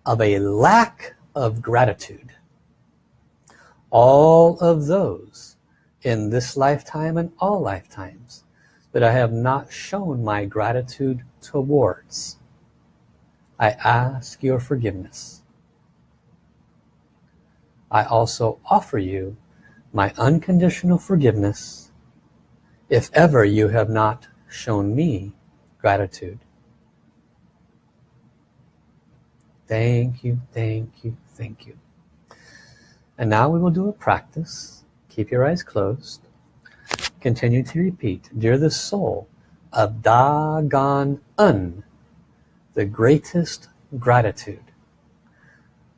of a lack of gratitude. All of those in this lifetime and all lifetimes that I have not shown my gratitude towards. I ask your forgiveness. I also offer you my unconditional forgiveness if ever you have not shown me gratitude. Thank you, thank you, thank you. And now we will do a practice. Keep your eyes closed. Continue to repeat, Dear the soul of Dagon Un, the greatest gratitude.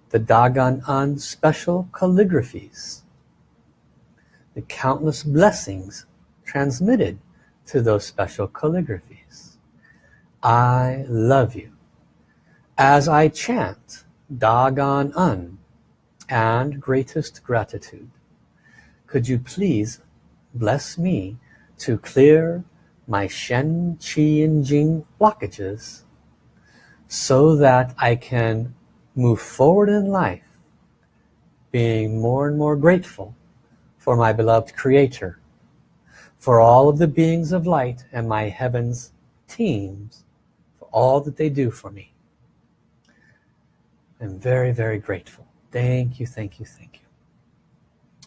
The Da Gan En special calligraphies. The countless blessings transmitted to those special calligraphies. I love you. As I chant Da Gan En and greatest gratitude, could you please bless me to clear my Shen, Qi, and Jing blockages so that I can move forward in life being more and more grateful for my beloved creator for all of the beings of light and my heavens teams for all that they do for me. I'm very very grateful. Thank you thank you thank you.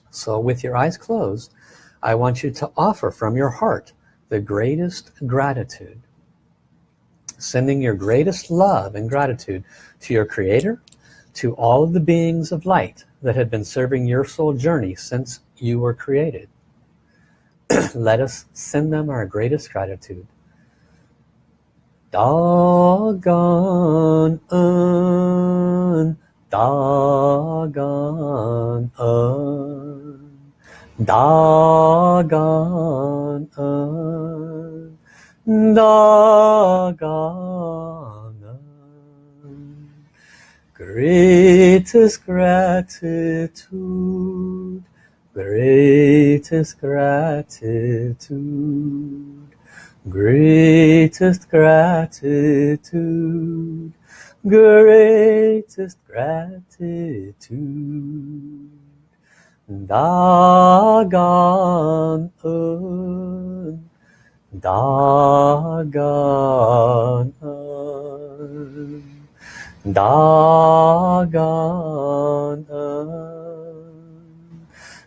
So with your eyes closed I want you to offer from your heart the greatest gratitude. Sending your greatest love and gratitude to your creator to all of the beings of light that have been serving your soul journey since you were created let us send them our greatest gratitude Dagon un, Dagon un. Dagon un, Dagon un. Greatest gratitude, greatest gratitude, greatest gratitude, greatest gratitude. Dagon un, Dagon un, Dagon un,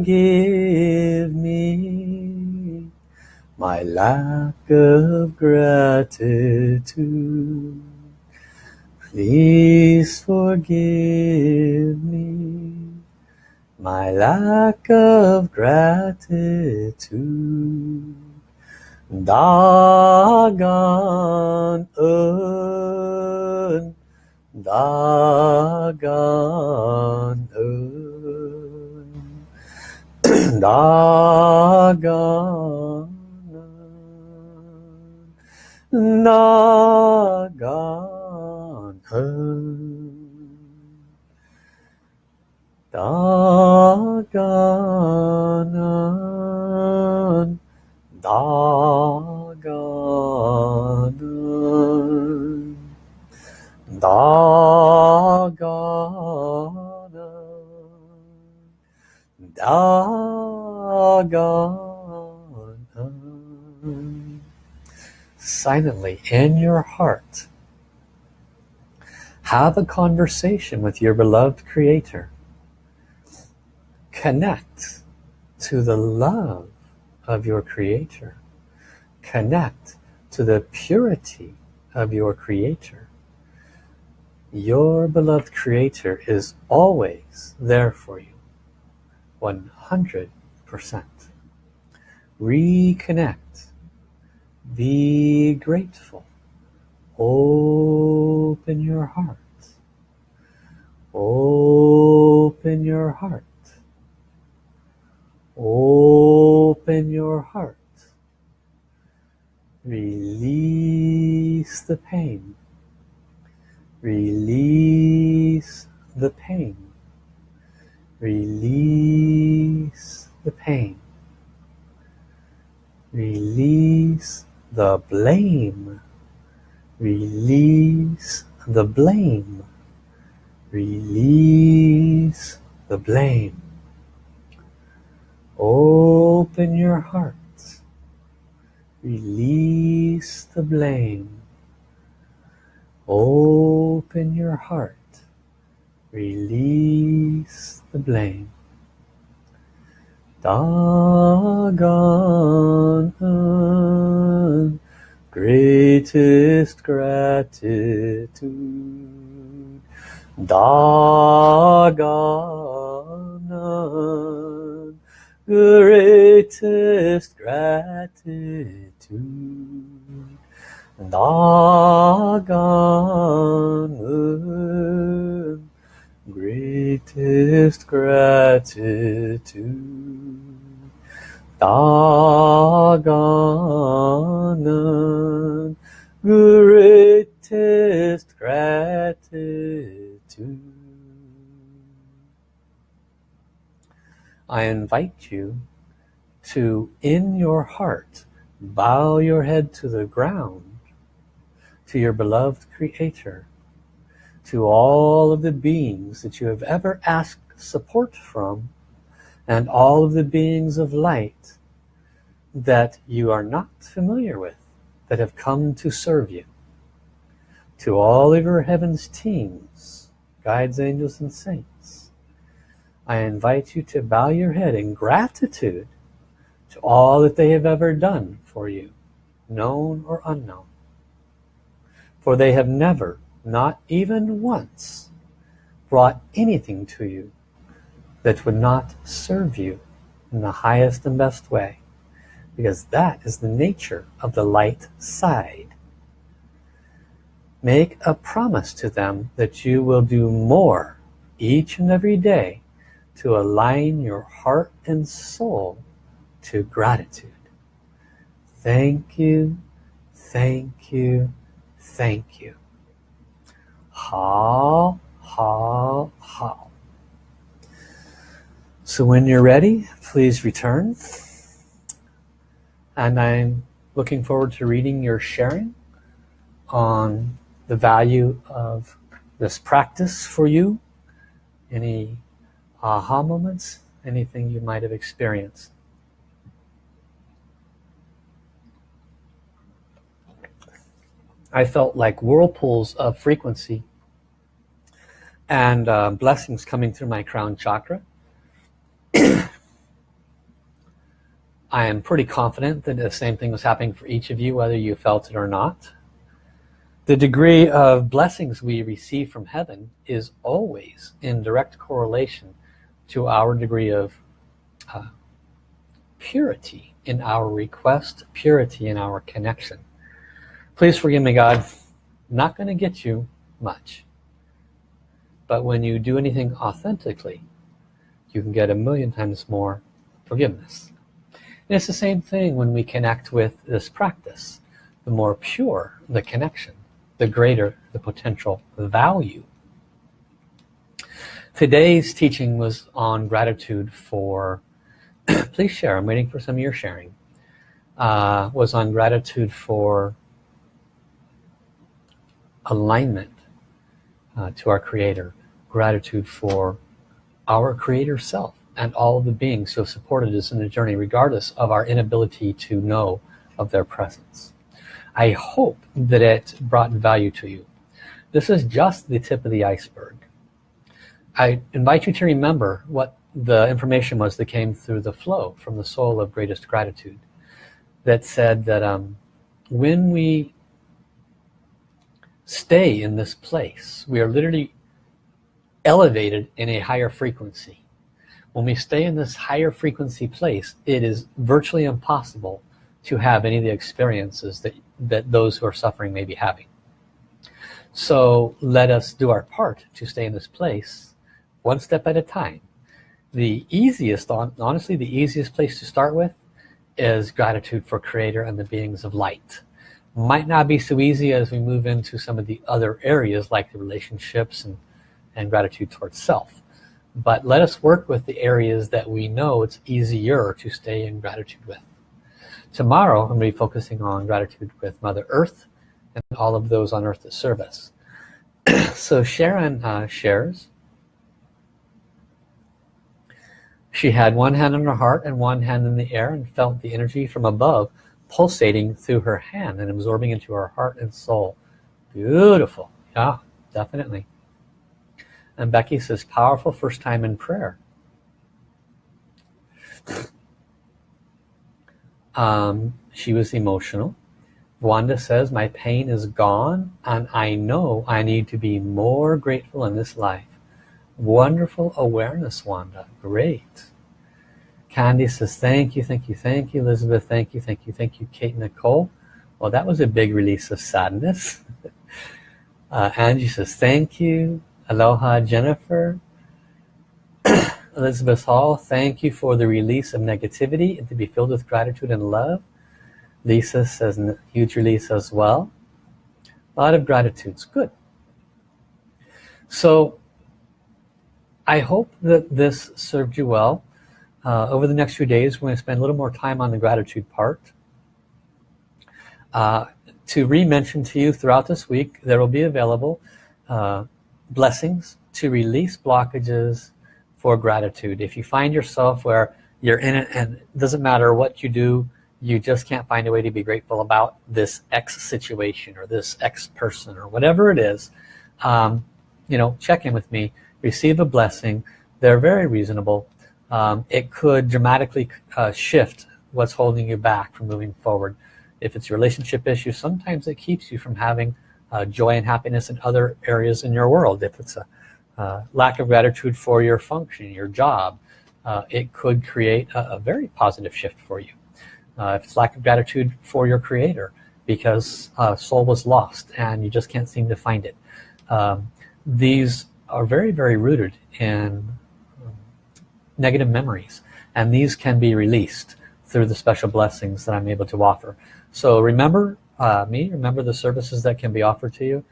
forgive me my lack of gratitude. Please forgive me my lack of gratitude. Dagon un, Dagon un, Dagon un, Dagon un. Dagon Silently in your heart. Have a conversation with your beloved creator. Connect to the love of your creator. Connect to the purity of your creator. Your beloved creator is always there for you. 100% reconnect. Be grateful. Open your heart. Open your heart. Open your heart. Release the pain. Release the pain. Release the pain. Release the blame. Release the blame. Release the blame. Open your heart. Release the blame. Open your heart. Release the blame. Dagon, greatest gratitude. Dagon, greatest gratitude. Da Gan En greatest gratitude. Da Gan En greatest gratitude. I invite you to in your heart bow your head to the ground to your beloved creator to all of the beings that you have ever asked support from and all of the beings of light that you are not familiar with that have come to serve you. To all of your heavens teams guides angels and saints I invite you to bow your head in gratitude to all that they have ever done for you known or unknown. For they have never, not even once, brought anything to you that would not serve you in the highest and best way. Because that is the nature of the light side. Make a promise to them that you will do more each and every day to align your heart and soul to gratitude. Thank you, thank you, thank you. How, how. So when you're ready, please return. And I'm looking forward to reading your sharing on the value of this practice for you. Any aha moments, anything you might have experienced. I felt like whirlpools of frequency and uh, blessings coming through my crown chakra. I am pretty confident that the same thing was happening for each of you, whether you felt it or not. The degree of blessings we receive from heaven is always in direct correlation to our degree of uh, purity in our request, purity in our connection. Please forgive me, God. Not going to get you much. But when you do anything authentically, you can get a million times more forgiveness. And it's the same thing when we connect with this practice. The more pure the connection, the greater the potential value. Today's teaching was on gratitude for, please share, I'm waiting for some of your sharing, uh, was on gratitude for alignment uh, to our creator gratitude for our creator self and all the beings who have supported us in the journey regardless of our inability to know of their presence. I hope that it brought value to you. This is just the tip of the iceberg. I invite you to remember what the information was that came through the flow from the soul of greatest gratitude that said that um, when we stay in this place we are literally elevated in a higher frequency. When we stay in this higher frequency place it is virtually impossible to have any of the experiences that that those who are suffering may be having. So let us do our part to stay in this place one step at a time. The easiest honestly the easiest place to start with is gratitude for creator and the beings of light. Might not be so easy as we move into some of the other areas like the relationships and and gratitude towards self. But let us work with the areas that we know it's easier to stay in gratitude with. Tomorrow I'm going to be focusing on gratitude with Mother Earth and all of those on earth that serve us. So Sharon uh, shares. She had one hand on her heart and one hand in the air and felt the energy from above pulsating through her hand and absorbing into her heart and soul. Beautiful. Yeah definitely and Becky says powerful first time in prayer. Um, she was emotional. Wanda says my pain is gone and I know I need to be more grateful in this life. Wonderful awareness Wanda. Great. Candy says thank you thank you thank you Elizabeth. Thank you thank you thank you Kate Nicole. Well that was a big release of sadness. Uh, Angie says thank you aloha Jennifer. Elizabeth Hall thank you for the release of negativity and to be filled with gratitude and love. Lisa says huge release as well. A lot of gratitudes. Good. So I hope that this served you well. Uh, over the next few days we're going to spend a little more time on the gratitude part. Uh, to re-mention to you throughout this week there will be available uh, blessings to release blockages for gratitude. If you find yourself where you're in it and it doesn't matter what you do you just can't find a way to be grateful about this X situation or this X person or whatever it is um, you know check in with me receive a blessing. They're very reasonable. Um, it could dramatically uh, shift what's holding you back from moving forward. If it's a relationship issue sometimes it keeps you from having uh, joy and happiness in other areas in your world. If it's a uh, lack of gratitude for your function your job uh, it could create a, a very positive shift for you. Uh, if it's lack of gratitude for your creator because uh, soul was lost and you just can't seem to find it. Um, these are very very rooted in um, negative memories and these can be released through the special blessings that I'm able to offer. So remember uh, me remember the services that can be offered to you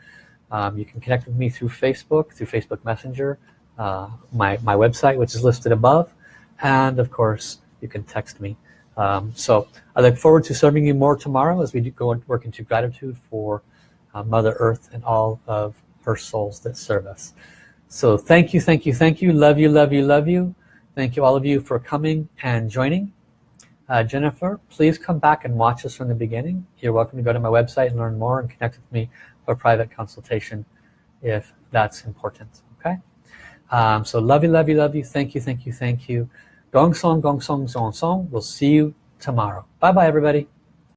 um, you can connect with me through Facebook through Facebook Messenger uh, my, my website which is listed above and of course you can text me um, so I look forward to serving you more tomorrow as we go and work into gratitude for uh, Mother Earth and all of her souls that serve us. So thank you, thank you, thank you. Love you, love you, love you. Thank you all of you for coming and joining. Uh, Jennifer, please come back and watch us from the beginning. You're welcome to go to my website and learn more and connect with me for a private consultation if that's important. Okay. Um, so love you, love you, love you. Thank you, thank you, thank you. Gong song, gong song, song song. We'll see you tomorrow. Bye bye everybody.